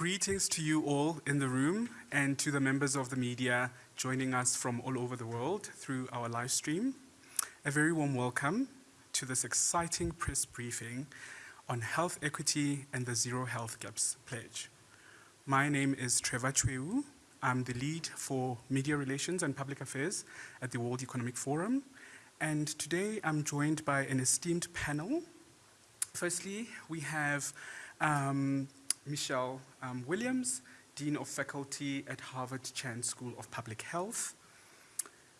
Greetings to you all in the room and to the members of the media joining us from all over the world through our live stream. A very warm welcome to this exciting press briefing on health equity and the Zero Health Gaps Pledge. My name is Trevor Chweu. I'm the lead for media relations and public affairs at the World Economic Forum. And today I'm joined by an esteemed panel. Firstly, we have um, Michelle um, Williams, Dean of Faculty at Harvard Chan School of Public Health.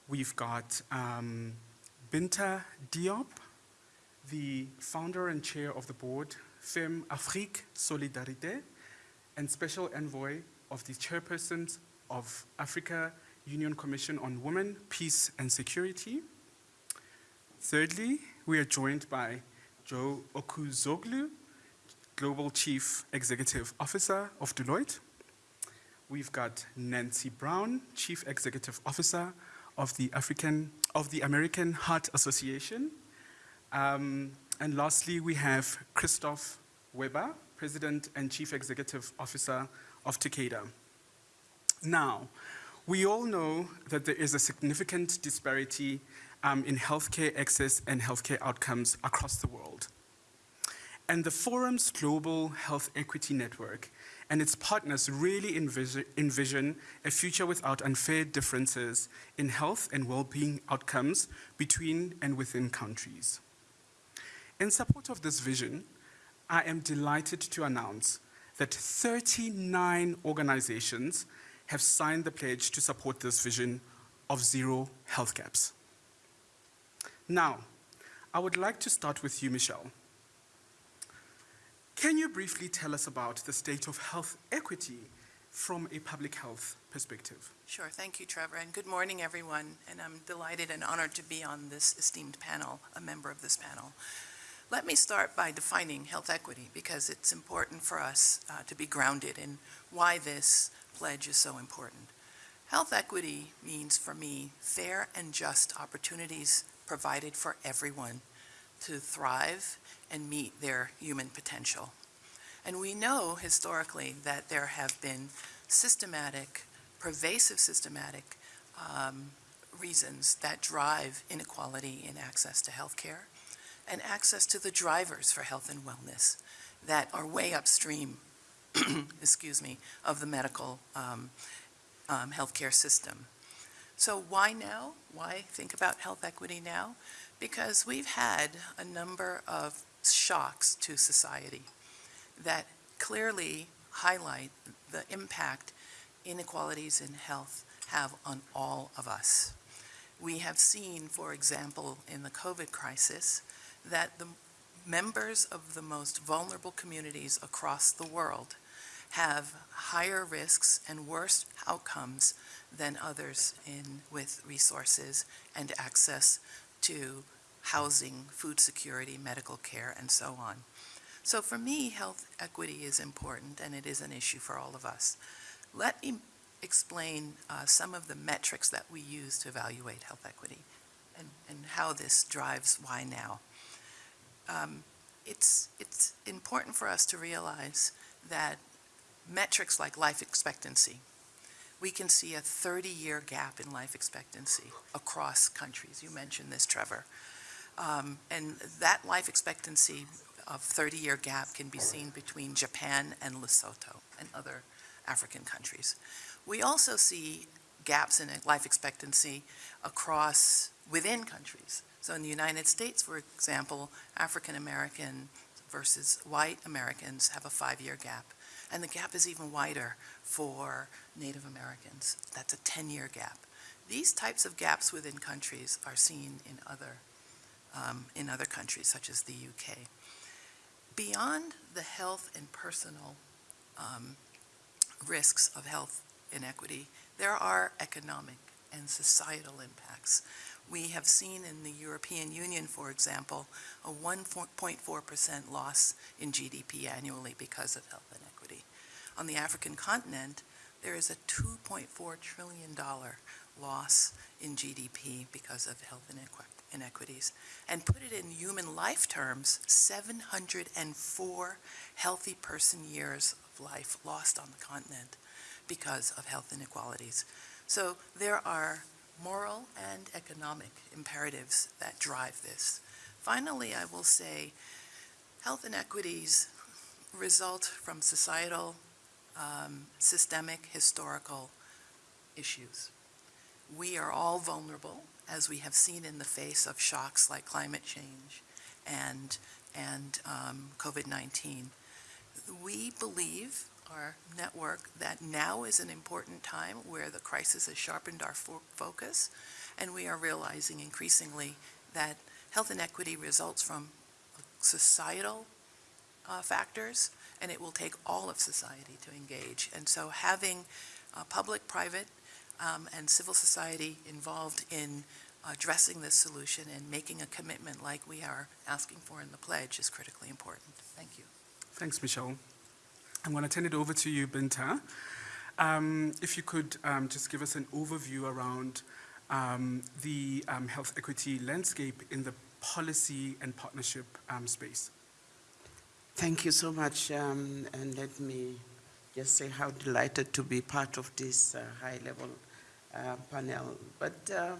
We've got um, Binta Diop, the founder and chair of the board, Femme Afrique Solidarité, and special envoy of the chairpersons of Africa Union Commission on Women, Peace and Security. Thirdly, we are joined by Joe Ucuzoglu, Global Chief Executive Officer of Deloitte. We've got Nancy Brown, Chief Executive Officer of the African of the American Heart Association. Um, and lastly, we have Christophe Weber, President and Chief Executive Officer of Takeda. Now, we all know that there is a significant disparity um, in healthcare access and healthcare outcomes across the world. And the Forum's Global Health Equity Network and its partners really envision, envision a future without unfair differences in health and well-being outcomes between and within countries. In support of this vision, I am delighted to announce that 39 organizations have signed the pledge to support this vision of zero health gaps. Now, I would like to start with you, Michelle. Can you briefly tell us about the state of health equity from a public health perspective? Sure, thank you, Trevor, and good morning, everyone. And I'm delighted and honored to be on this esteemed panel, a member of this panel. Let me start by defining health equity because it's important for us uh, to be grounded in why this pledge is so important. Health equity means for me fair and just opportunities provided for everyone to thrive and meet their human potential. And we know historically that there have been systematic, pervasive systematic um, reasons that drive inequality in access to health care and access to the drivers for health and wellness that are way upstream, excuse me, of the medical um, um, healthcare system. So why now? Why think about health equity now? Because we've had a number of shocks to society that clearly highlight the impact inequalities in health have on all of us. We have seen, for example, in the COVID crisis, that the members of the most vulnerable communities across the world have higher risks and worse outcomes than others in with resources and access to housing, food security, medical care, and so on. So for me, health equity is important and it is an issue for all of us. Let me explain uh, some of the metrics that we use to evaluate health equity and, and how this drives why now. Um, it's, it's important for us to realize that metrics like life expectancy, we can see a 30-year gap in life expectancy across countries. You mentioned this, Trevor. Um, and that life expectancy of 30-year gap can be seen between Japan and Lesotho and other African countries. We also see gaps in life expectancy across within countries. So in the United States, for example, African American versus white Americans have a five-year gap. And the gap is even wider for Native Americans. That's a 10-year gap. These types of gaps within countries are seen in other, um, in other countries, such as the UK. Beyond the health and personal um, risks of health inequity, there are economic and societal impacts. We have seen in the European Union, for example, a 1.4% loss in GDP annually because of health inequity. On the African continent, there is a $2.4 trillion loss in GDP because of health inequity inequities and put it in human life terms, 704 healthy person years of life lost on the continent because of health inequalities. So there are moral and economic imperatives that drive this. Finally, I will say health inequities result from societal, um, systemic, historical issues. We are all vulnerable, as we have seen in the face of shocks like climate change and, and um, COVID-19. We believe, our network, that now is an important time where the crisis has sharpened our fo- focus, and we are realizing increasingly that health inequity results from societal uh, factors, and it will take all of society to engage. And so having uh, public, private, um, and civil society involved in addressing this solution and making a commitment like we are asking for in the pledge is critically important. Thank you. Thanks, Michelle. I'm going to turn it over to you, Binta. Um, if you could um, just give us an overview around um, the um, health equity landscape in the policy and partnership um, space. Thank you so much, um, and let me just say how delighted to be part of this uh, high-level uh, panel. But uh,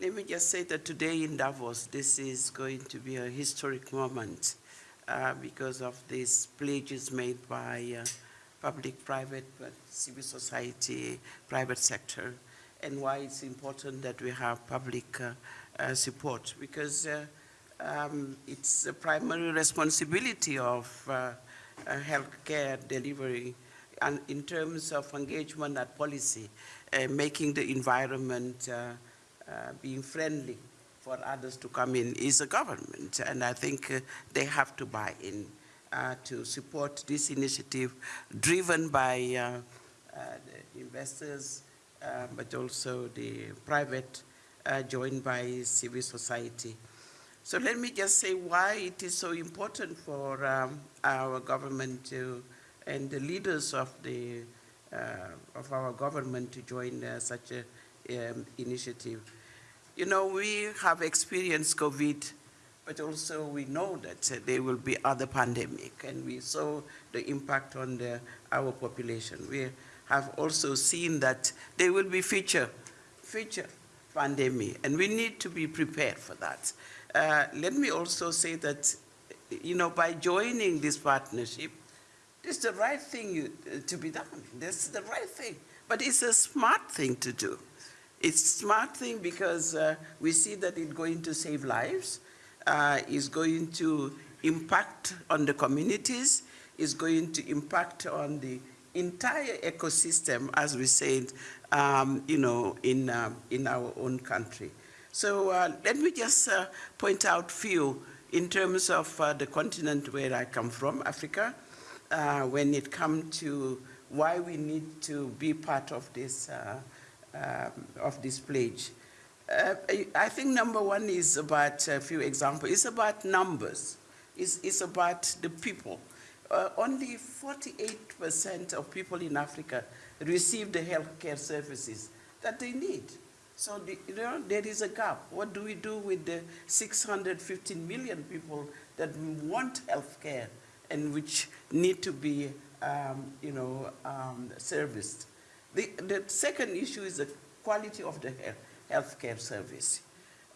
let me just say that today in Davos, this is going to be a historic moment uh, because of these pledges made by uh, public, private, civil society, private sector, and why it's important that we have public uh, support because um, it's a primary responsibility of healthcare delivery and in terms of engagement and policy, uh, making the environment uh, uh, being friendly for others to come in is a government. And I think they have to buy in to support this initiative driven by the investors, uh, but also the private, uh, joined by civil society. So let me just say why it is so important for um, our government to, and the leaders of the of our government to join uh, such a um, initiative. You know, we have experienced COVID, but also we know that uh, there will be other pandemic, and we saw the impact on the, our population. We have also seen that there will be future, future pandemic, and we need to be prepared for that. Uh, let me also say that, you know, by joining this partnership, it's the right thing to be done. That's the right thing. But it's a smart thing to do. It's a smart thing because uh, we see that it's going to save lives, uh, it's going to impact on the communities, it's going to impact on the entire ecosystem, as we said, um, you know, in, uh, in our own country. So uh, let me just uh, point out few in terms of uh, the continent where I come from, Africa, uh, when it comes to why we need to be part of this, uh, um, of this pledge. Uh, I- think number one is about a few examples. It's about numbers. It's, it's about the people. Uh, only 48% of people in Africa receive the healthcare services that they need. So the, you know, there is a gap. What do we do with the 615 million people that want healthcare and which need to be, um, you know, um, serviced? The, the second issue is the quality of the health, healthcare service.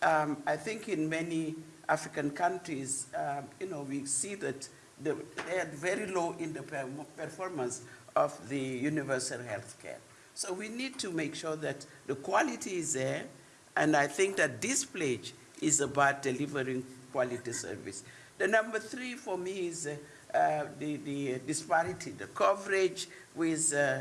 Um, I think in many African countries, um, you know, we see that the, they are very low in the per- performance of the universal health care. So we need to make sure that the quality is there, and I think that this pledge is about delivering quality service. The number three for me is uh, uh, the, the disparity, the coverage with uh,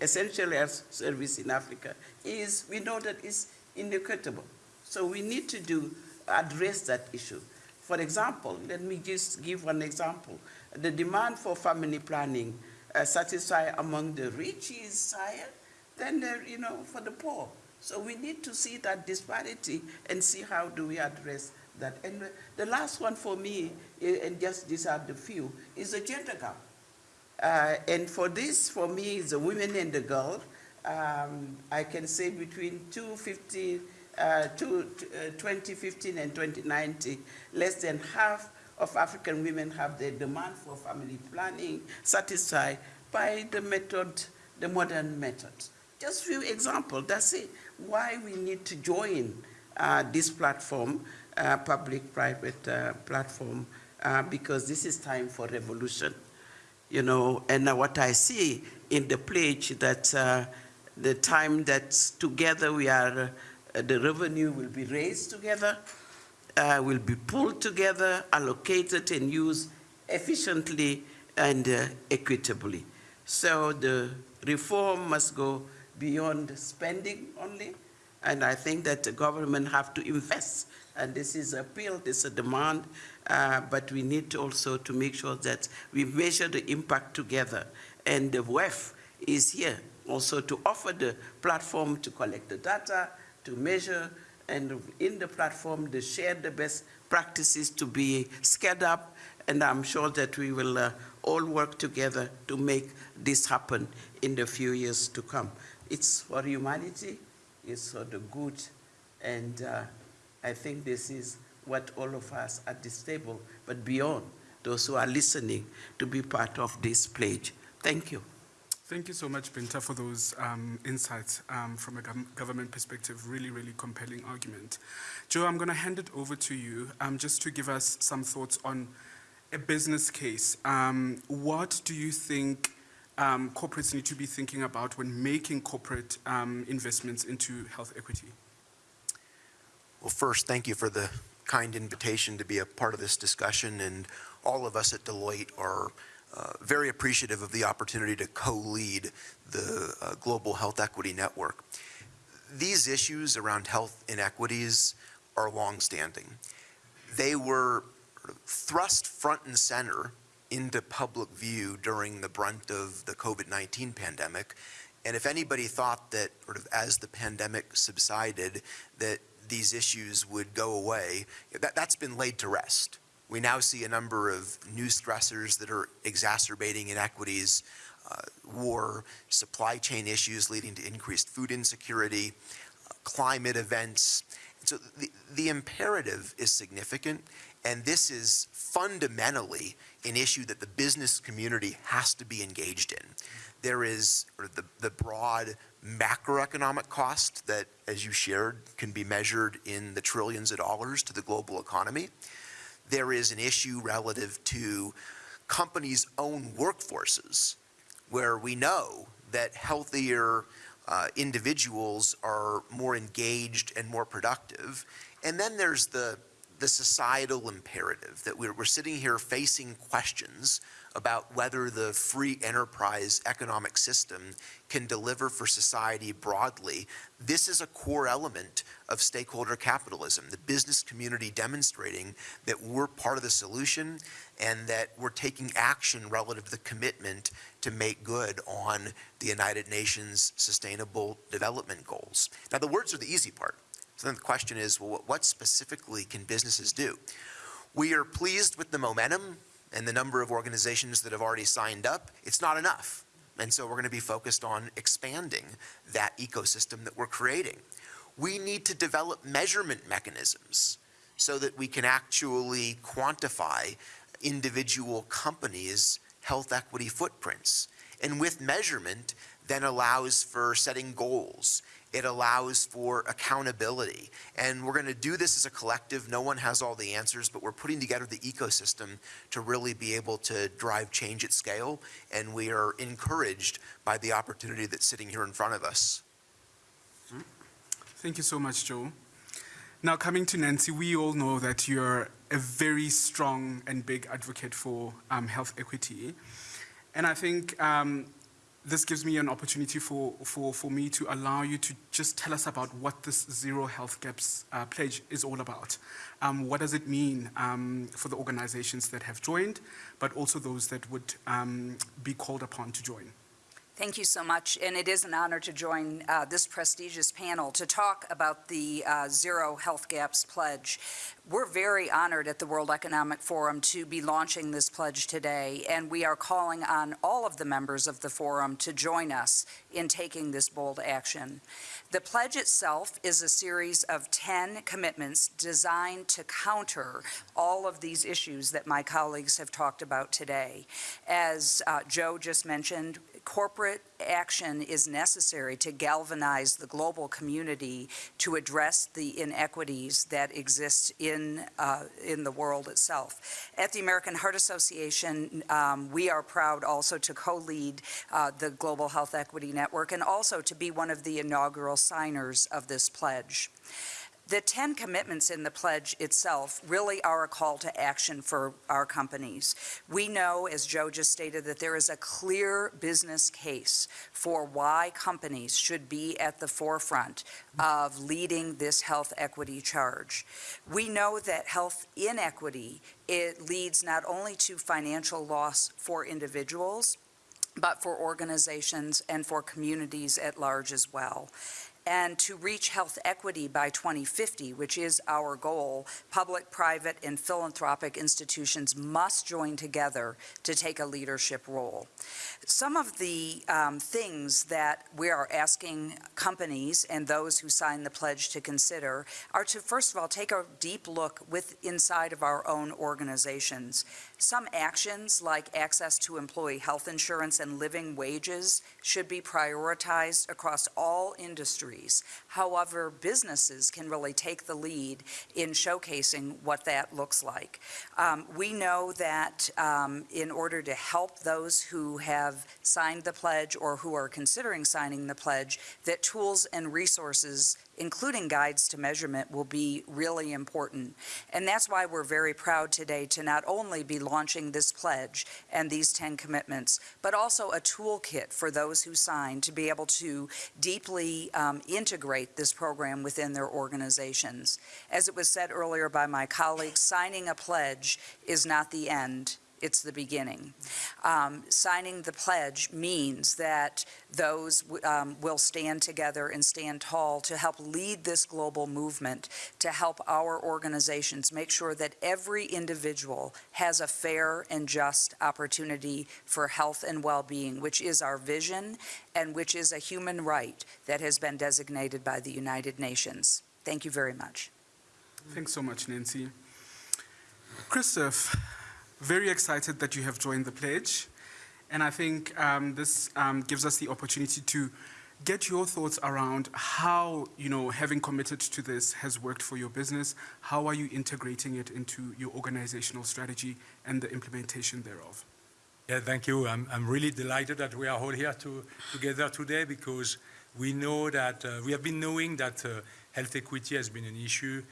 essential health service in Africa is, we know that it's inequitable. So we need to do, address that issue. For example, let me just give one example. The demand for family planning uh, satisfied among the rich is higher than the, you know, for the poor. So we need to see that disparity and see how do we address that. And the last one for me, and just these are the few, is a gender gap. Uh, and for this, for me, is the women and the girl. Um, I can say between 250, uh, two, uh, 2015 and 2019, less than half of African women have their demand for family planning satisfied by the method, the modern method. Just few examples, that's it. Why we need to join uh, this platform, uh, public-private uh, platform, uh, because this is time for revolution. You know, and what I see in the pledge that uh, the time that together we are, uh, the revenue will be raised together, uh, will be pulled together, allocated and used efficiently and uh, equitably. So the reform must go beyond spending only, and I think that the government have to invest, and this is a appeal, this is a demand, uh, but we need also to make sure that we measure the impact together. And the WEF is here also to offer the platform to collect the data, to measure, and in the platform, to share the best practices to be scaled up, and I'm sure that we will uh, all work together to make this happen in the few years to come. It's for humanity, it's for the good, and uh, I think this is what all of us at this table, but beyond, those who are listening, to be part of this pledge. Thank you. Thank you so much, Binta, for those um, insights um, from a gov- government perspective. Really, really compelling argument. Joe, I'm going to hand it over to you um, just to give us some thoughts on a business case. Um, what do you think um, corporates need to be thinking about when making corporate um, investments into health equity? Well, first, thank you for the kind invitation to be a part of this discussion, and all of us at Deloitte are uh, very appreciative of the opportunity to co-lead the uh, Global Health Equity Network. These issues around health inequities are longstanding. They were thrust front and center into public view during the brunt of the COVID-19 pandemic. And if anybody thought that sort of as the pandemic subsided, that these issues would go away, that, that's been laid to rest. We now see a number of new stressors that are exacerbating inequities, uh, war, supply chain issues leading to increased food insecurity, uh, climate events. So the, the imperative is significant, and this is fundamentally an issue that the business community has to be engaged in. There is the, the broad macroeconomic cost that, as you shared, can be measured in the trillions of dollars to the global economy. There is an issue relative to companies' own workforces, where we know that healthier uh, individuals are more engaged and more productive. And then there's the, the societal imperative that we're, we're sitting here facing questions about whether the free enterprise economic system can deliver for society broadly. This is a core element of stakeholder capitalism, the business community demonstrating that we're part of the solution and that we're taking action relative to the commitment to make good on the United Nations Sustainable Development Goals. Now, the words are the easy part. So then the question is, well, what specifically can businesses do? We are pleased with the momentum and the number of organizations that have already signed up. It's not enough. And so we're going to be focused on expanding that ecosystem that we're creating. We need to develop measurement mechanisms so that we can actually quantify individual companies' health equity footprints. And with measurement, then allows for setting goals it allows for accountability. And we're going to do this as a collective. No one has all the answers, but we're putting together the ecosystem to really be able to drive change at scale. And we are encouraged by the opportunity that's sitting here in front of us. Thank you so much, Joe. Now, coming to Nancy, we all know that you're a very strong and big advocate for um, health equity. And I think um, this gives me an opportunity for, for, for me to allow you to just tell us about what this Zero Health Gaps uh, pledge is all about. Um, what does it mean um, for the organizations that have joined, but also those that would um, be called upon to join? Thank you so much, and it is an honor to join uh, this prestigious panel to talk about the uh, Zero Health Gaps Pledge. We're very honored at the World Economic Forum to be launching this pledge today, and we are calling on all of the members of the forum to join us in taking this bold action. The pledge itself is a series of 10 commitments designed to counter all of these issues that my colleagues have talked about today. As uh, Joe just mentioned, corporate action is necessary to galvanize the global community to address the inequities that exist in, uh, in the world itself. At the American Heart Association, um, we are proud also to co-lead uh, the Global Health Equity Network and also to be one of the inaugural signers of this pledge. The 10 commitments in the pledge itself really are a call to action for our companies. We know, as Joe just stated, that there is a clear business case for why companies should be at the forefront of leading this health equity charge. We know that health inequity, it leads not only to financial loss for individuals, but for organizations and for communities at large as well. And to reach health equity by 2050, which is our goal, public, private, and philanthropic institutions must join together to take a leadership role. Some of the um, things that we are asking companies and those who sign the pledge to consider are to, first of all, take a deep look with inside of our own organizations. Some actions like access to employee health insurance and living wages should be prioritized across all industries. However, businesses can really take the lead in showcasing what that looks like. Um, we know that um, in order to help those who have signed the pledge or who are considering signing the pledge, that tools and resources including guides to measurement, will be really important. And that's why we're very proud today to not only be launching this pledge and these 10 commitments, but also a toolkit for those who sign to be able to deeply um, integrate this program within their organizations. As it was said earlier by my colleagues, signing a pledge is not the end it's the beginning. Um, signing the pledge means that those um, will stand together and stand tall to help lead this global movement, to help our organizations make sure that every individual has a fair and just opportunity for health and well-being, which is our vision and which is a human right that has been designated by the United Nations. Thank you very much. Thanks so much, Nancy. Christophe, very excited that you have joined the pledge. And I think um, this um, gives us the opportunity to get your thoughts around how, you know, having committed to this has worked for your business. How are you integrating it into your organizational strategy and the implementation thereof? Yeah, thank you. I'm, I'm really delighted that we are all here to, together today because we know that, uh, we have been knowing that uh, health equity has been an issue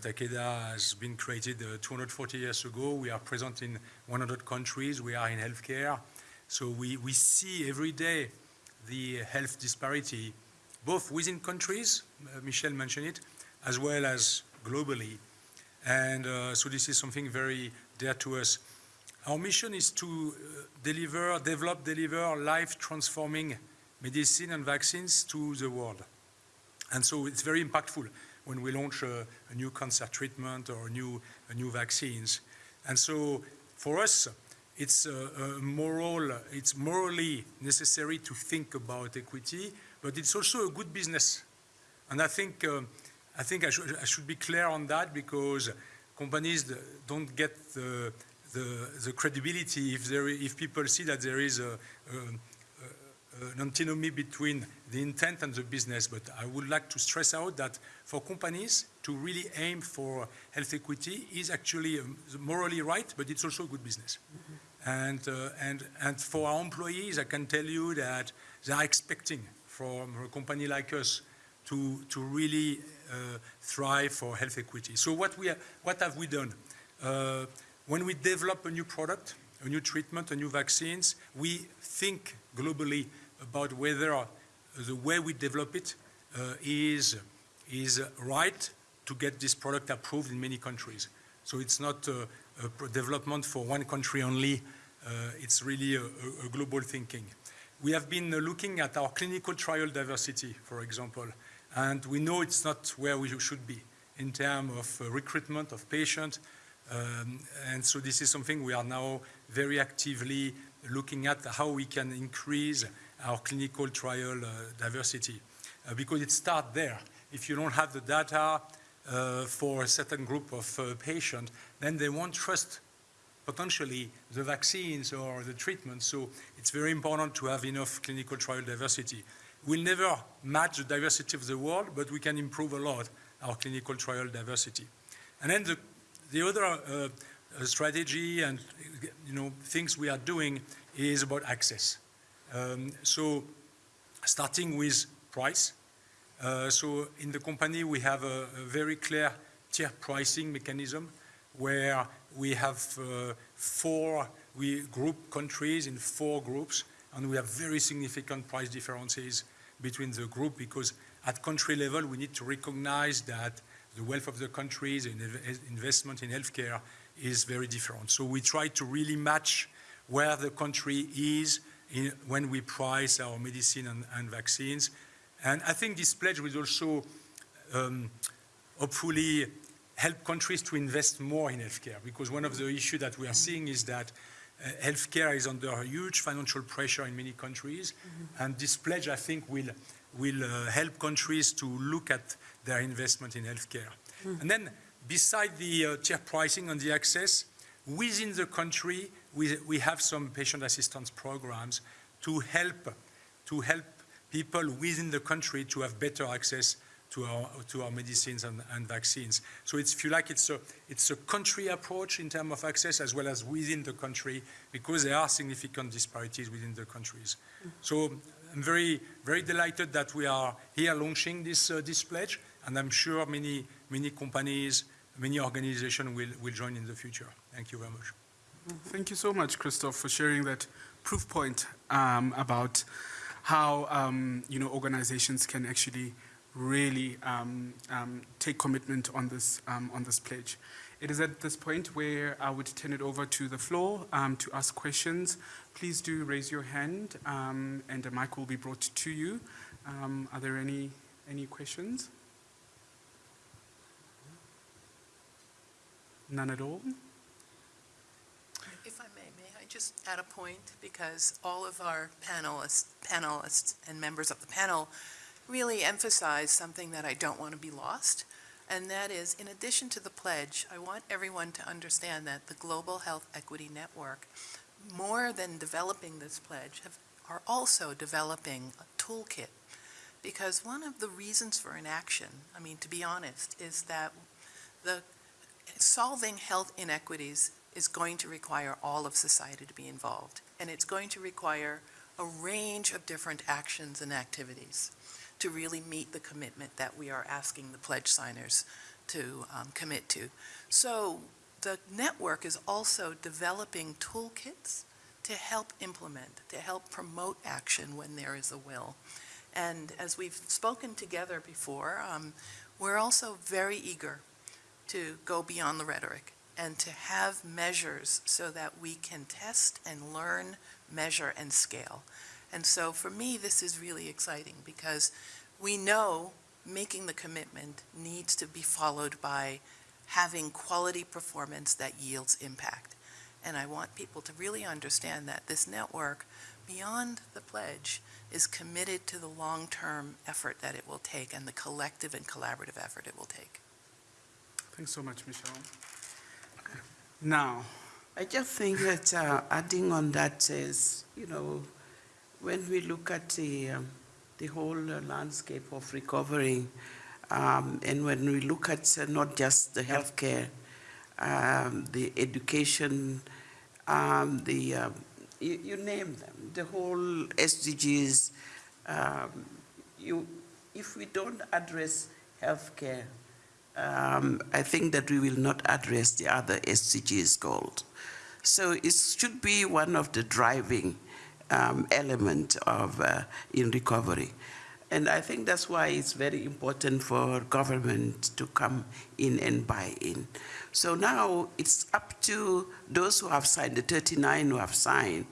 Takeda has been created uh, 240 years ago. We are present in 100 countries. We are in healthcare. So we, we see every day the health disparity, both within countries, uh, Michelle mentioned it, as well as globally. And uh, so this is something very dear to us. Our mission is to uh, deliver, develop, deliver life-transforming medicine and vaccines to the world. And so it's very impactful when we launch a, a new cancer treatment or new, new vaccines. And so for us, it's moral, it's morally necessary to think about equity, but it's also a good business. And I think, uh, I, think I, should, I should be clear on that because companies don't get the, the, the credibility if, there, if people see that there is a, a an antinomy between the intent and the business, but I would like to stress out that for companies to really aim for health equity is actually um, morally right, but it's also good business. Mm -hmm. And, uh, and, and for our employees, I can tell you that they are expecting from a company like us to, to really uh, thrive for health equity. So what, we what have we done? Uh, when we develop a new product, a new treatment, a new vaccines, we think globally about whether the way we develop it uh, is, is right to get this product approved in many countries. So it's not a, a development for one country only, uh, it's really a, a, global thinking. we have been looking at our clinical trial diversity, for example, and we know it's not where we should be in terms of uh, recruitment of patients. Um, and so this is something we are now very actively looking at how we can increase our clinical trial uh, diversity. Uh, because it starts there. If you don't have the data uh, for a certain group of patients, then they won't trust potentially the vaccines or the treatment. So it's very important to have enough clinical trial diversity. We'll never match the diversity of the world, but we can improve a lot our clinical trial diversity. And then the, the other uh, strategy and you know things we are doing is about access. Um, so starting with price. Uh, so in the company we have a, a very clear tier pricing mechanism where we have uh, four, we group countries in four groups, and we have very significant price differences between the group because at country level, we need to recognize that the wealth of the countries and investment in healthcare is very different. So we try to really match where the country is in, when we price our medicine and, and, vaccines. And I think this pledge will also um, hopefully help countries to invest more in healthcare because one of the issues that we are seeing is that uh, healthcare is under huge financial pressure in many countries. Mm -hmm. And this pledge, I think, will, will uh, help countries to look at their investment in healthcare. Mm -hmm. And then, beside the uh, tier pricing and the access, within the country, we, we have some patient assistance programs to help, to help people within the country to have better access to our, to our medicines and, and, vaccines. So it's, if you like, it's a, it's a country approach in terms of access as well as within the country because there are significant disparities within the countries. So I'm very, very delighted that we are here launching this, uh, this pledge and I'm sure many, many companies, many organizations will, will join in the future. Thank you very much. Thank you so much, Christophe, for sharing that proof point um, about how um, you know organizations can actually really um, um, take commitment on this, um, on this pledge. It is at this point where I would turn it over to the floor um, to ask questions. Please do raise your hand and a mic will be brought to you. Are there any, any questions? None at all? I may, may I just add a point? Because all of our panelists, panelists and members of the panel really emphasize something that I don't want to be lost, and that is, in addition to the pledge, I want everyone to understand that the Global Health Equity Network, more than developing this pledge, have, are also developing a toolkit. Because one of the reasons for inaction, I mean, to be honest, is that the solving health inequities is going to require all of society to be involved, and it's going to require a range of different actions and activities to really meet the commitment that we are asking the pledge signers to um, commit to. So the network is also developing toolkits to help implement, to help promote action when there is a will. And as we've spoken together before, um, we're also very eager to go beyond the rhetoric and to have measures so that we can test and learn, measure, and scale. And so for me, this is really exciting because we know making the commitment needs to be followed by having quality performance that yields impact. And I want people to really understand that this network, beyond the pledge, is committed to the long-term effort that it will take and the collective and collaborative effort it will take. Thanks so much, Michelle. Now, I just think that uh, adding on that is, you know, when we look at the, um, the whole uh, landscape of recovery, um, and when we look at uh, not just the healthcare, um, the education, um, the, um, you, you, name them, the whole SDGs, um, you, if we don't address healthcare, I think that we will not address the other SDGs goals. So it should be one of the driving um, element of uh, in recovery. And I think that's why it's very important for government to come in and buy in. So now it's up to those who have signed, the 39 who have signed,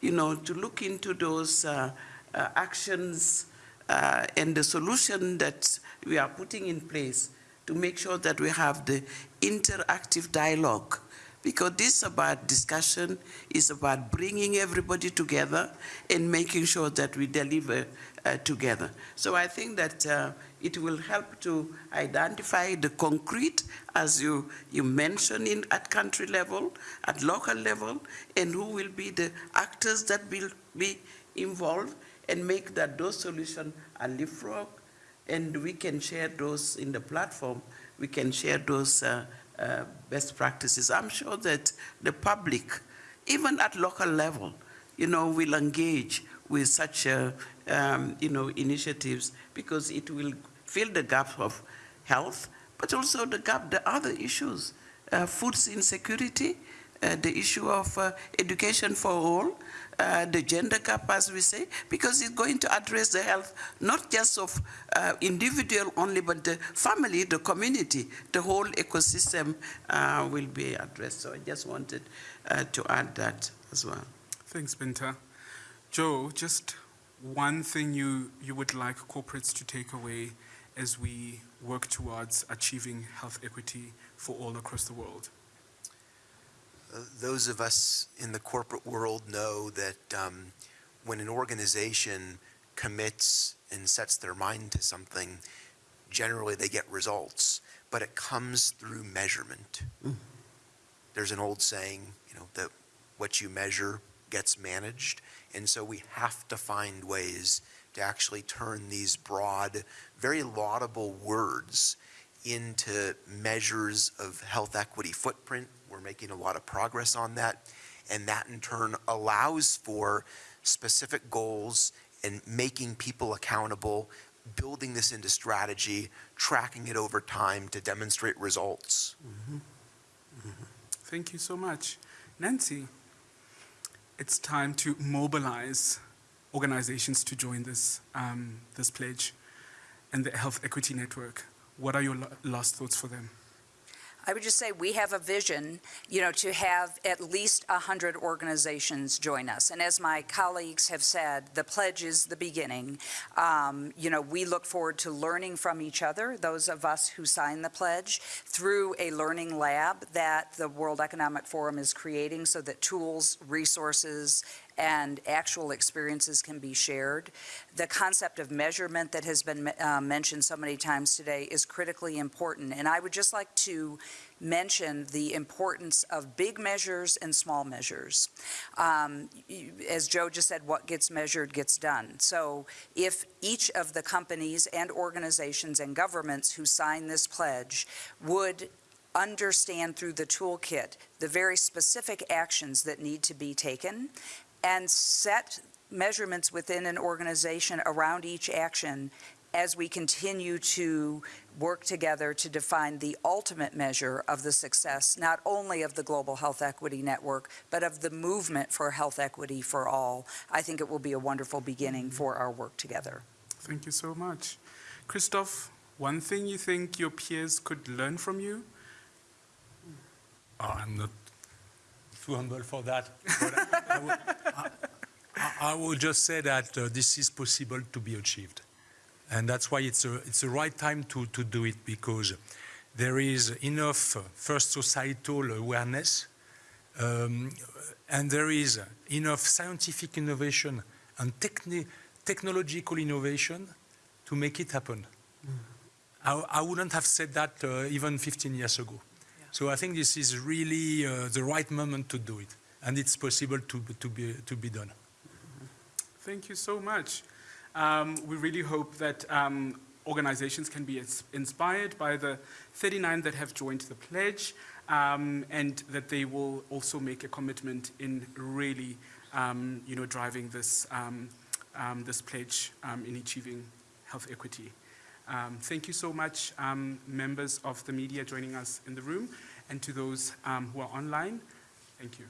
you know, to look into those uh, uh, actions uh, and the solution that we are putting in place to make sure that we have the interactive dialogue. Because this is about discussion, is about bringing everybody together and making sure that we deliver uh, together. So I think that uh, it will help to identify the concrete, as you, you mentioned in, at country level, at local level, and who will be the actors that will be involved and make that those solutions are leapfrog, and we can share those in the platform. We can share those uh, uh, best practices. I'm sure that the public, even at local level, you know, will engage with such, uh, um, you know, initiatives because it will fill the gap of health, but also the gap, the other issues, uh, food insecurity, uh, the issue of uh, education for all, uh, the gender gap, as we say, because it's going to address the health not just of uh, individual only, but the family, the community, the whole ecosystem uh, will be addressed. So I just wanted uh, to add that as well. Thanks, Binta. Joe, just one thing you, you would like corporates to take away as we work towards achieving health equity for all across the world? Those of us in the corporate world know that um, when an organization commits and sets their mind to something, generally they get results, but it comes through measurement. There's an old saying, you know, that what you measure gets managed, and so we have to find ways to actually turn these broad, very laudable words into measures of health equity footprint. We're making a lot of progress on that. And that in turn allows for specific goals and making people accountable, building this into strategy, tracking it over time to demonstrate results. Thank you so much. Nancy, it's time to mobilize organizations to join this, um, this pledge and the Health Equity Network. What are your last thoughts for them? I would just say we have a vision, you know, to have at least 100 organizations join us. And as my colleagues have said, the pledge is the beginning. Um, you know, we look forward to learning from each other, those of us who sign the pledge, through a learning lab that the World Economic Forum is creating so that tools, resources, and actual experiences can be shared. The concept of measurement that has been uh, mentioned so many times today is critically important. And I would just like to mention the importance of big measures and small measures. Um, As Joe just said, what gets measured gets done. So if each of the companies and organizations and governments who sign this pledge would understand through the toolkit the very specific actions that need to be taken and set measurements within an organization around each action as we continue to work together to define the ultimate measure of the success, not only of the Global Health Equity Network, but of the movement for health equity for all. I think it will be a wonderful beginning for our work together. Thank you so much. Christophe, one thing you think your peers could learn from you? Uh, I'm not too humble for that. I- will just say that uh, this is possible to be achieved. And that's why it's a, it's the right time to, to do it because there is enough uh, first societal awareness um, and there is enough scientific innovation and techni- technological innovation to make it happen. I, I wouldn't have said that uh, even 15 years ago. So I think this is really uh, the right moment to do it, and it's possible to, to, be, to be done. Thank you so much. Um, we really hope that um, organizations can be inspired by the 39 that have joined the pledge um, and that they will also make a commitment in really, um, you know, driving this, um, um, this pledge in achieving health equity. Um, thank you so much, um, members of the media joining us in the room, and to those um, who are online. Thank you.